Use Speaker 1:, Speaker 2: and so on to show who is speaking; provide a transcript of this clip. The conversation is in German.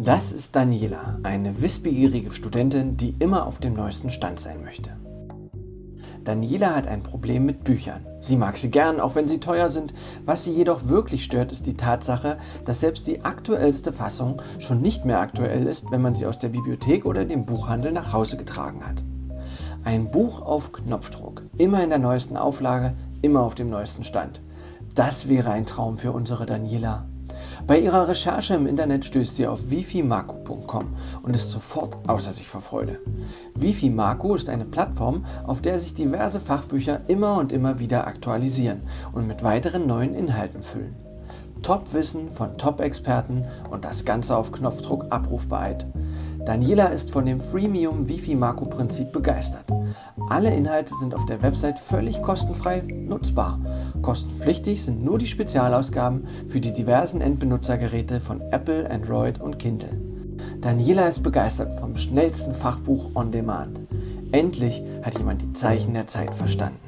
Speaker 1: Das ist Daniela, eine wissbegierige Studentin, die immer auf dem neuesten Stand sein möchte. Daniela hat ein Problem mit Büchern. Sie mag sie gern, auch wenn sie teuer sind. Was sie jedoch wirklich stört, ist die Tatsache, dass selbst die aktuellste Fassung schon nicht mehr aktuell ist, wenn man sie aus der Bibliothek oder dem Buchhandel nach Hause getragen hat. Ein Buch auf Knopfdruck, immer in der neuesten Auflage, immer auf dem neuesten Stand. Das wäre ein Traum für unsere Daniela. Bei ihrer Recherche im Internet stößt sie auf wifimaku.com und ist sofort außer sich vor Freude. Wifimaku ist eine Plattform, auf der sich diverse Fachbücher immer und immer wieder aktualisieren und mit weiteren neuen Inhalten füllen. Top-Wissen von Top-Experten und das Ganze auf Knopfdruck abrufbereit. Daniela ist von dem Freemium Wifi-Marco-Prinzip begeistert. Alle Inhalte sind auf der Website völlig kostenfrei nutzbar. Kostenpflichtig sind nur die Spezialausgaben für die diversen Endbenutzergeräte von Apple, Android und Kindle. Daniela ist begeistert vom schnellsten Fachbuch on Demand. Endlich hat jemand die Zeichen der Zeit verstanden.